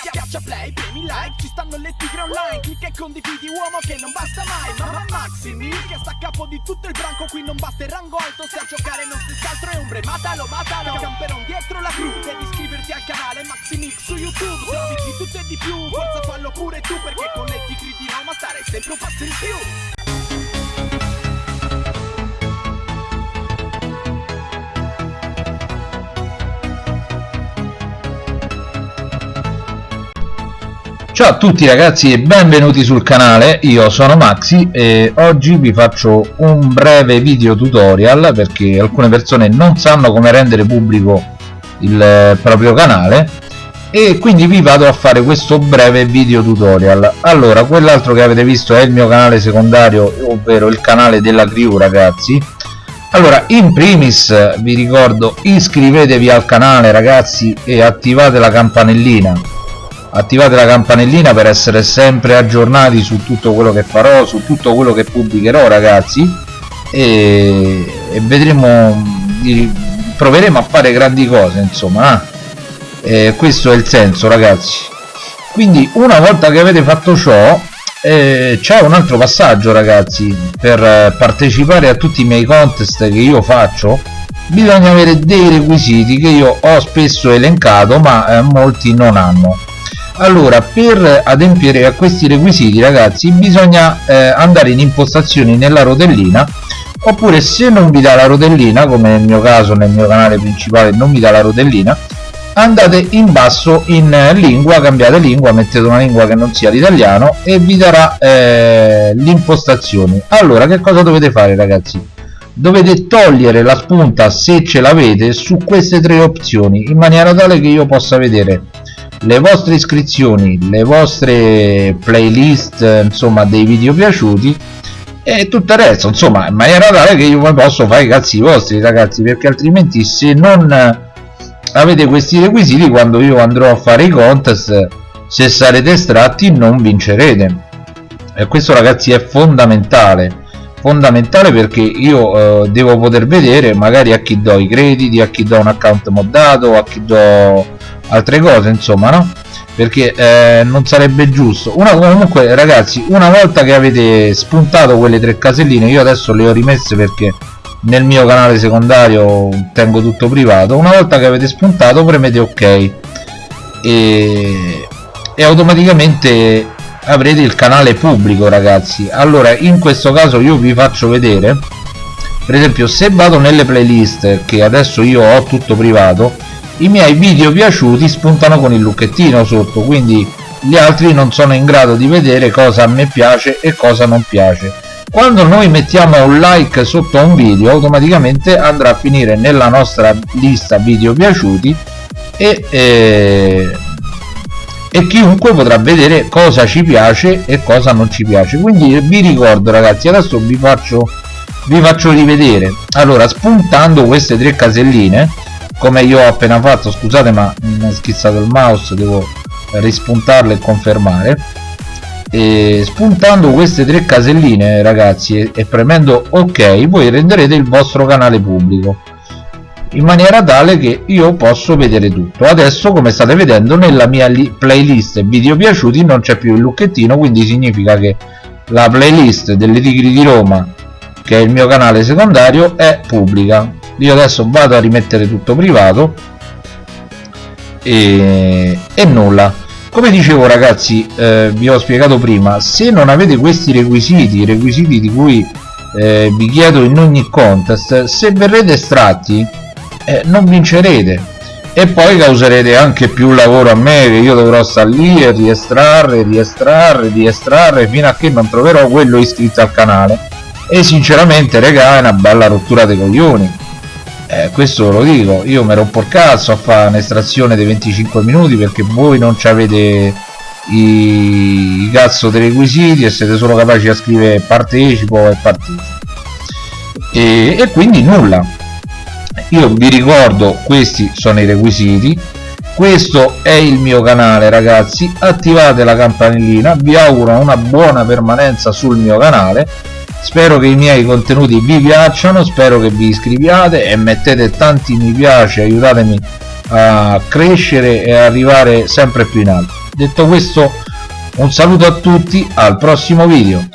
Schiaccia play, premi like, ci stanno le tigre online. Clicca e condividi uomo che non basta mai. Mamma Maximi che sta a capo di tutto il branco Qui non basta il rango alto. Se a giocare non si altro è ombre Matalo, matalo, camperon dietro la cru Devi iscriverti al canale Maximix su YouTube. Se di tutto e di più, forza fallo pure tu Perché con le tigre di Roma stare sempre un passo in più Ciao a tutti ragazzi e benvenuti sul canale, io sono Maxi e oggi vi faccio un breve video tutorial perché alcune persone non sanno come rendere pubblico il proprio canale e quindi vi vado a fare questo breve video tutorial. Allora quell'altro che avete visto è il mio canale secondario ovvero il canale della crew ragazzi. Allora in primis vi ricordo iscrivetevi al canale ragazzi e attivate la campanellina attivate la campanellina per essere sempre aggiornati su tutto quello che farò su tutto quello che pubblicherò ragazzi. E, e vedremo proveremo a fare grandi cose insomma eh? questo è il senso ragazzi. Quindi una volta che avete fatto ciò eh, c'è un altro passaggio ragazzi. Per partecipare a tutti i miei contest che io faccio bisogna avere dei requisiti che io ho spesso elencato ma eh, molti non hanno allora per adempiere a questi requisiti ragazzi bisogna eh, andare in impostazioni nella rotellina oppure se non vi dà la rotellina come nel mio caso nel mio canale principale non mi dà la rotellina andate in basso in lingua cambiate lingua mettete una lingua che non sia l'italiano e vi darà eh, l'impostazione. Allora che cosa dovete fare ragazzi? Dovete togliere la spunta se ce l'avete su queste tre opzioni in maniera tale che io possa vedere le vostre iscrizioni le vostre playlist insomma dei video piaciuti e tutto il resto insomma in maniera tale che io poi posso fare i cazzi vostri ragazzi perché altrimenti se non avete questi requisiti quando io andrò a fare i contest se sarete estratti non vincerete. E questo ragazzi è fondamentale. Fondamentale perché io eh, devo poter vedere magari a chi do i crediti a chi do un account moddato a chi do altre cose insomma no? Perché eh, non sarebbe giusto. Una comunque ragazzi una volta che avete spuntato quelle tre caselline io adesso le ho rimesse perché nel mio canale secondario tengo tutto privato. Una volta che avete spuntato premete ok. E, e automaticamente avrete il canale pubblico ragazzi. Allora in questo caso io vi faccio vedere. Per esempio se vado nelle playlist che adesso io ho tutto privato i miei video piaciuti spuntano con il lucchettino sotto quindi gli altri non sono in grado di vedere cosa a me piace e cosa non piace. Quando noi mettiamo un like sotto un video automaticamente andrà a finire nella nostra lista video piaciuti e, e, e chiunque potrà vedere cosa ci piace e cosa non ci piace. Quindi vi ricordo ragazzi adesso vi faccio vi faccio rivedere. Allora spuntando queste tre caselline come io ho appena fatto scusate ma mi è schizzato il mouse devo rispuntarlo e confermare. E spuntando queste tre caselline ragazzi e, e premendo ok voi renderete il vostro canale pubblico in maniera tale che io posso vedere tutto. Adesso come state vedendo nella mia playlist video piaciuti non c'è più il lucchettino quindi significa che la playlist delle tigri di Roma che è il mio canale secondario è pubblica io adesso vado a rimettere tutto privato e, e nulla. Come dicevo ragazzi eh, vi ho spiegato prima se non avete questi requisiti requisiti di cui eh, vi chiedo in ogni contest se verrete estratti eh, non vincerete. E poi causerete anche più lavoro a me che io dovrò stare lì e riestrarre, riestrarre, riestrarre fino a che non troverò quello iscritto al canale. E sinceramente regà è una bella rottura dei coglioni eh, questo lo dico io mi rompo il cazzo a fare un'estrazione dei 25 minuti perché voi non avete i, i cazzo dei requisiti e siete solo capaci a scrivere partecipo e partecipo e, e quindi nulla. Io vi ricordo questi sono i requisiti. Questo è il mio canale ragazzi. Attivate la campanellina. Vi auguro una buona permanenza sul mio canale spero che i miei contenuti vi piacciono spero che vi iscriviate e mettete tanti mi piace aiutatemi a crescere e arrivare sempre più in alto. Detto questo un saluto a tutti al prossimo video